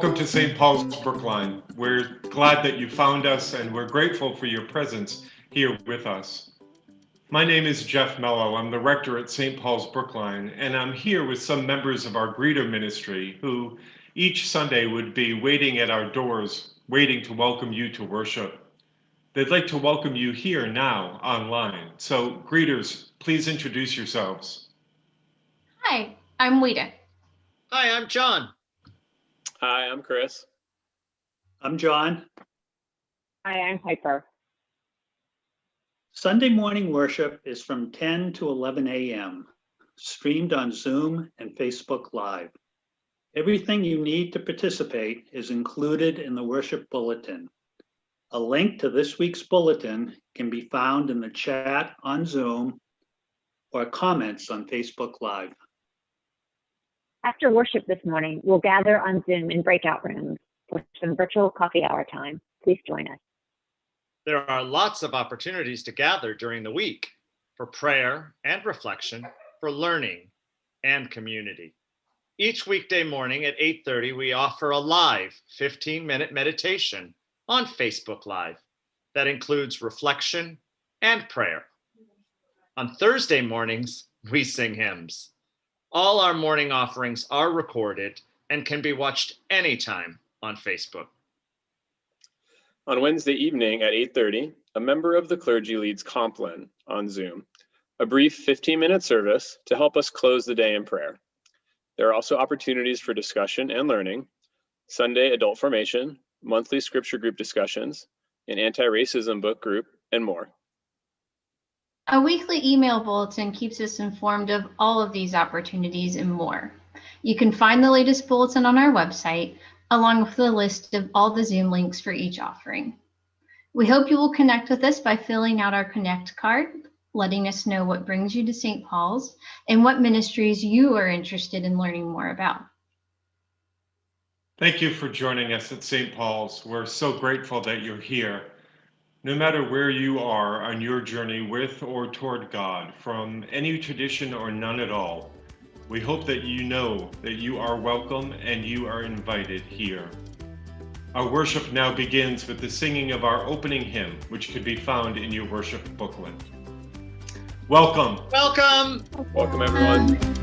Welcome to St. Paul's Brookline. We're glad that you found us and we're grateful for your presence here with us. My name is Jeff Mello. I'm the rector at St. Paul's Brookline, and I'm here with some members of our greeter ministry who each Sunday would be waiting at our doors, waiting to welcome you to worship. They'd like to welcome you here now online. So, greeters, please introduce yourselves. Hi, I'm Wita. Hi, I'm John. Hi, I'm Chris. I'm John. Hi, I'm Piper. Sunday morning worship is from 10 to 11 a.m., streamed on Zoom and Facebook Live. Everything you need to participate is included in the worship bulletin. A link to this week's bulletin can be found in the chat on Zoom or comments on Facebook Live. After worship this morning, we'll gather on Zoom in breakout rooms for some virtual coffee hour time. Please join us. There are lots of opportunities to gather during the week for prayer and reflection, for learning and community. Each weekday morning at 8:30 we offer a live 15-minute meditation on Facebook Live that includes reflection and prayer. On Thursday mornings, we sing hymns. All our morning offerings are recorded and can be watched anytime on Facebook. On Wednesday evening at 8:30, a member of the clergy leads Compline on Zoom, a brief 15-minute service to help us close the day in prayer. There are also opportunities for discussion and learning, Sunday adult formation, monthly scripture group discussions, an anti-racism book group, and more. A weekly email bulletin keeps us informed of all of these opportunities and more. You can find the latest bulletin on our website, along with the list of all the Zoom links for each offering. We hope you will connect with us by filling out our Connect card, letting us know what brings you to St. Paul's and what ministries you are interested in learning more about. Thank you for joining us at St. Paul's. We're so grateful that you're here. No matter where you are on your journey with or toward God, from any tradition or none at all, we hope that you know that you are welcome and you are invited here. Our worship now begins with the singing of our opening hymn, which could be found in your worship booklet. Welcome. Welcome. Welcome, everyone.